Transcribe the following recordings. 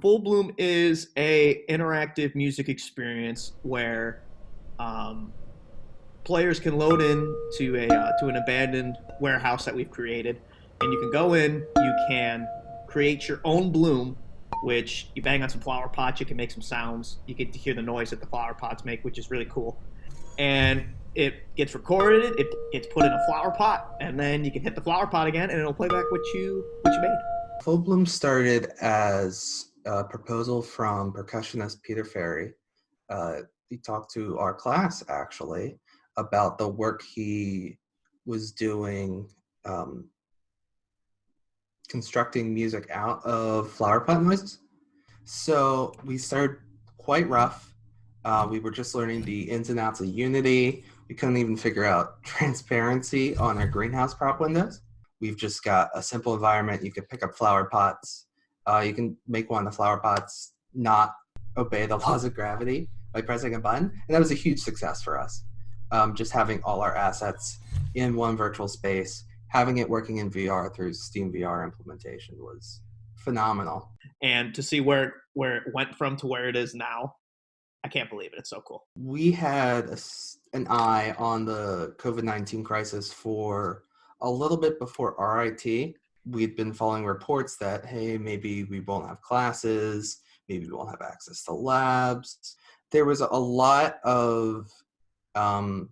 Full Bloom is a interactive music experience where um, players can load in to a uh, to an abandoned warehouse that we've created, and you can go in. You can create your own bloom, which you bang on some flower pots. You can make some sounds. You get to hear the noise that the flower pots make, which is really cool. And it gets recorded. It gets put in a flower pot, and then you can hit the flower pot again, and it'll play back what you what you made. Full Bloom started as a proposal from percussionist Peter Ferry. Uh, he talked to our class actually about the work he was doing um, constructing music out of flower pot noises. So we started quite rough. Uh, we were just learning the ins and outs of Unity. We couldn't even figure out transparency on our greenhouse prop windows. We've just got a simple environment. You can pick up flower pots, uh, you can make one of the flower pots not obey the laws of gravity by pressing a button. And that was a huge success for us. Um, just having all our assets in one virtual space, having it working in VR through Steam VR implementation was phenomenal. And to see where where it went from to where it is now, I can't believe it. It's so cool. We had a, an eye on the COVID 19 crisis for a little bit before RIT we'd been following reports that hey maybe we won't have classes maybe we won't have access to labs there was a lot of um,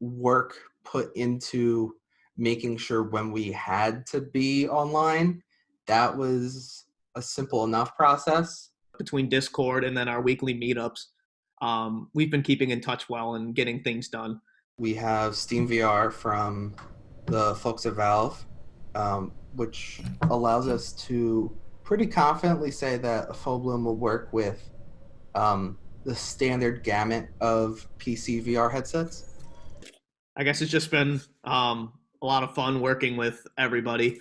work put into making sure when we had to be online that was a simple enough process between discord and then our weekly meetups um, we've been keeping in touch well and getting things done we have steam vr from the folks at valve um, which allows us to pretty confidently say that a full bloom will work with um, the standard gamut of PC VR headsets. I guess it's just been um, a lot of fun working with everybody.